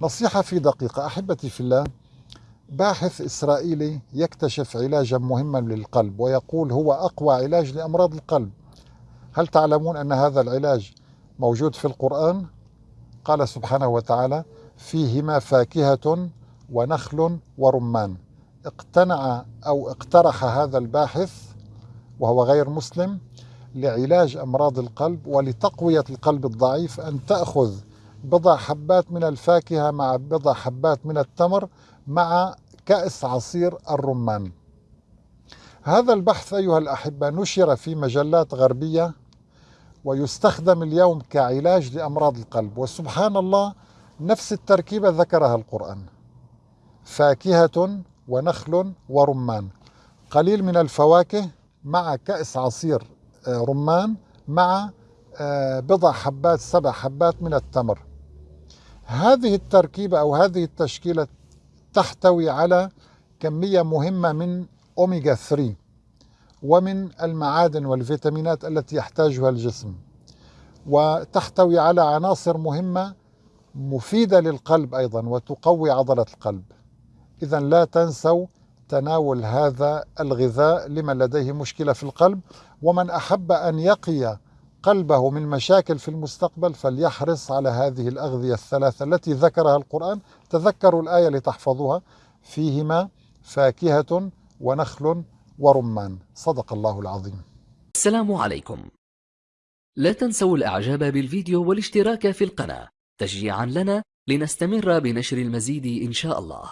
نصيحة في دقيقة. أحبتي في الله باحث إسرائيلي يكتشف علاجا مهما للقلب ويقول هو أقوى علاج لأمراض القلب. هل تعلمون أن هذا العلاج موجود في القرآن؟ قال سبحانه وتعالى فيهما فاكهة ونخل ورمان. اقتنع أو اقترح هذا الباحث وهو غير مسلم لعلاج أمراض القلب ولتقوية القلب الضعيف أن تأخذ بضع حبات من الفاكهة مع بضع حبات من التمر مع كأس عصير الرمان. هذا البحث أيها الأحبة نشر في مجلات غربية ويستخدم اليوم كعلاج لأمراض القلب وسبحان الله نفس التركيبة ذكرها القرآن. فاكهة ونخل ورمان. قليل من الفواكه مع كأس عصير آه، رمان مع آه، بضع حبات سبع حبات من التمر. هذه التركيبة أو هذه التشكيلة تحتوي على كمية مهمة من أوميجا 3 ومن المعادن والفيتامينات التي يحتاجها الجسم وتحتوي على عناصر مهمة مفيدة للقلب أيضا وتقوي عضلة القلب. إذا لا تنسوا تناول هذا الغذاء لمن لديه مشكلة في القلب ومن أحب أن يقي قلبه من مشاكل في المستقبل فليحرص على هذه الأغذية الثلاثة التي ذكرها القرآن. تذكروا الآية لتحفظوها. فيهما فاكهة ونخل ورمان. صدق الله العظيم. السلام عليكم. لا تنسوا الإعجاب بالفيديو والاشتراك في القناة تشجيعا لنا لنستمر بنشر المزيد إن شاء الله.